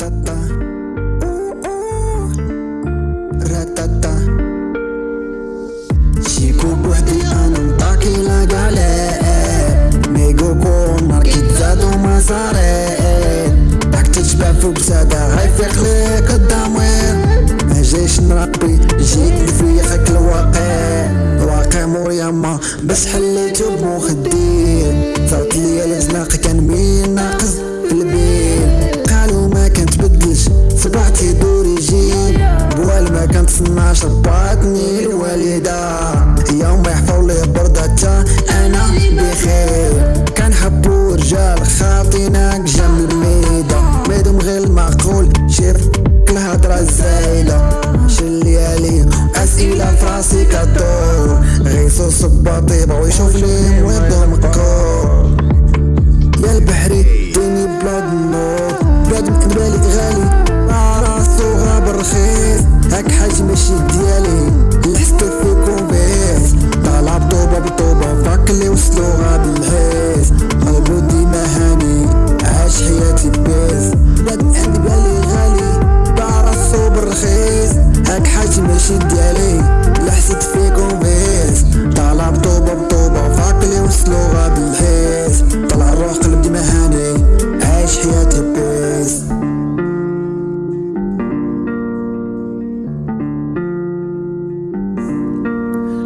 راتاتا راتاتا شيكو بوحدي أنا مطاكي لا قالي ميغو كونر كيتزادو ما صاري راك تشبع فوق سادة غيفيق ليك الضمير ما جايش نربي جيت في خاك الواقع الواقع مور يما بس حليتو بمخدير صوت ليا الزناق كان مين ناقص ربطني الوالدة. يوم يحفظ لي بردتا أنا بخير. كان حبو رجال خاطيناك جنب الميدة ميدهم غير المعقول شير الهضرة الزايدة شليالي أسئلة فراسي كدور. غيسو صباطي بغو يشوف لي ويبدو مكور يا البحري ديني بلاد النور بلاد من بالي غالي راسو غاب الرخيص غاب الحيس قلبو ديما هاني عاش حياتي بيس من عند بالي غالي باع راسو بالرخيص. هاك حاج ماشي ديالي لحست فيكم بيس طالع بطوبة بطوبة فاك اللي وصلو غاب الحيس طلع الروح قلب ديما هاني عايش حياتي بيس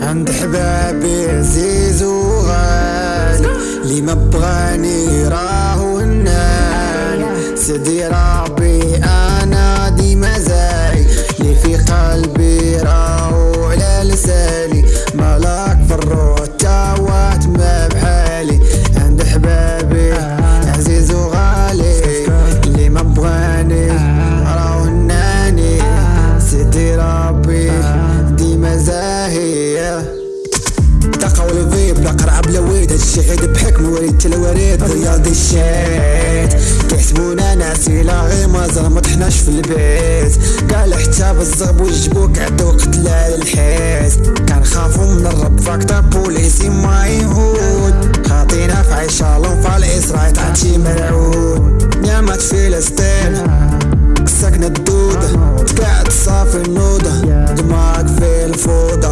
عند حبابي عزيز وغالي اللي ما بغاني راهو هناني سيدي ربي قرعة بلا ويد هادشي غير بحكم وريد تلواريد رياضي الشيت كيحسبونا ناسي لا غير مازال ما طحناش في البيت. قال حتى بالزغب وجبوك عدو قتل على الحيس كنخافو من الرب فاكتور بوليسي ما يهود. خاطينا في عيشة لونفا الإسراء تعطي ملعود نعمة فلسطين ساكنة الدودة تقعد صافي النودة. دماغك في الفوضى.